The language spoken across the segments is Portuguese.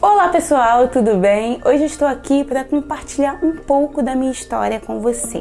Olá pessoal, tudo bem? Hoje estou aqui para compartilhar um pouco da minha história com você.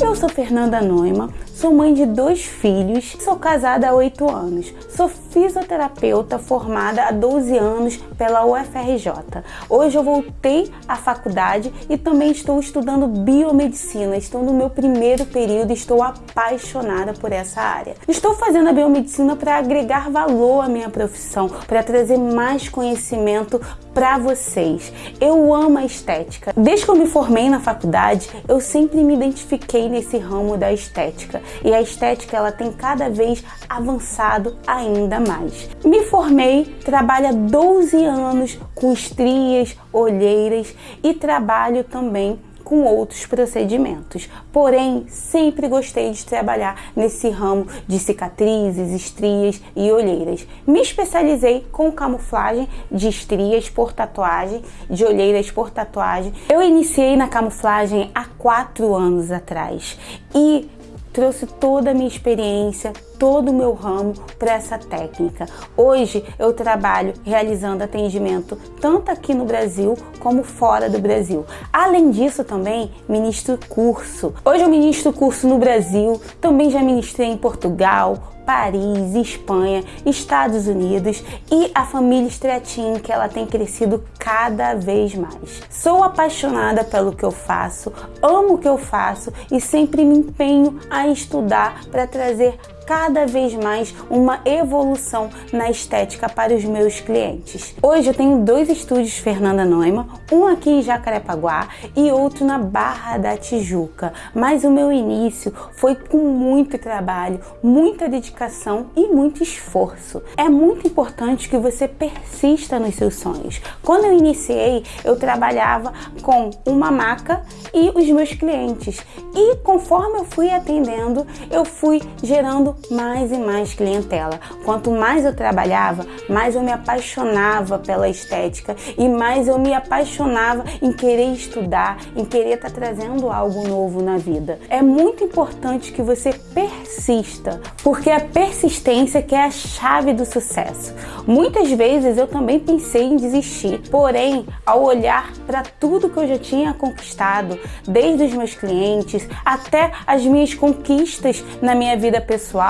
Eu sou Fernanda Noima, Sou mãe de dois filhos, sou casada há 8 anos, sou fisioterapeuta formada há 12 anos pela UFRJ. Hoje eu voltei à faculdade e também estou estudando biomedicina. Estou no meu primeiro período e estou apaixonada por essa área. Estou fazendo a biomedicina para agregar valor à minha profissão, para trazer mais conhecimento para vocês. Eu amo a estética. Desde que eu me formei na faculdade, eu sempre me identifiquei nesse ramo da estética e a estética ela tem cada vez avançado ainda mais. Me formei, trabalho há 12 anos com estrias, olheiras e trabalho também com outros procedimentos. Porém, sempre gostei de trabalhar nesse ramo de cicatrizes, estrias e olheiras. Me especializei com camuflagem de estrias por tatuagem, de olheiras por tatuagem. Eu iniciei na camuflagem há quatro anos atrás e trouxe toda a minha experiência, todo o meu ramo para essa técnica. Hoje eu trabalho realizando atendimento tanto aqui no Brasil como fora do Brasil. Além disso também ministro curso. Hoje eu ministro curso no Brasil, também já ministrei em Portugal, Paris, Espanha, Estados Unidos e a família Stratin, que ela tem crescido cada vez mais. Sou apaixonada pelo que eu faço, amo o que eu faço e sempre me empenho a estudar para trazer cada vez mais uma evolução na estética para os meus clientes. Hoje eu tenho dois estúdios Fernanda Noima, um aqui em Jacarepaguá e outro na Barra da Tijuca, mas o meu início foi com muito trabalho, muita dedicação e muito esforço. É muito importante que você persista nos seus sonhos. Quando eu iniciei, eu trabalhava com uma maca e os meus clientes e conforme eu fui atendendo, eu fui gerando mais e mais clientela. Quanto mais eu trabalhava, mais eu me apaixonava pela estética e mais eu me apaixonava em querer estudar, em querer estar tá trazendo algo novo na vida. É muito importante que você persista, porque a persistência que é a chave do sucesso. Muitas vezes eu também pensei em desistir, porém, ao olhar para tudo que eu já tinha conquistado, desde os meus clientes até as minhas conquistas na minha vida pessoal,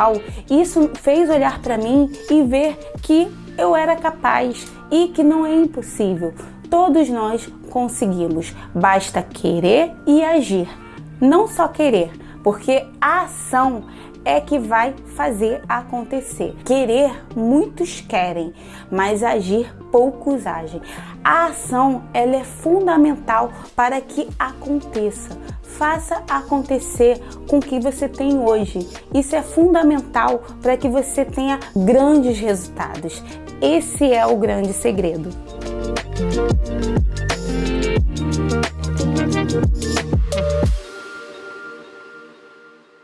isso fez olhar para mim e ver que eu era capaz e que não é impossível. Todos nós conseguimos, basta querer e agir. Não só querer, porque a ação é que vai fazer acontecer. Querer, muitos querem, mas agir, poucos agem. A ação ela é fundamental para que aconteça. Faça acontecer com o que você tem hoje. Isso é fundamental para que você tenha grandes resultados. Esse é o grande segredo.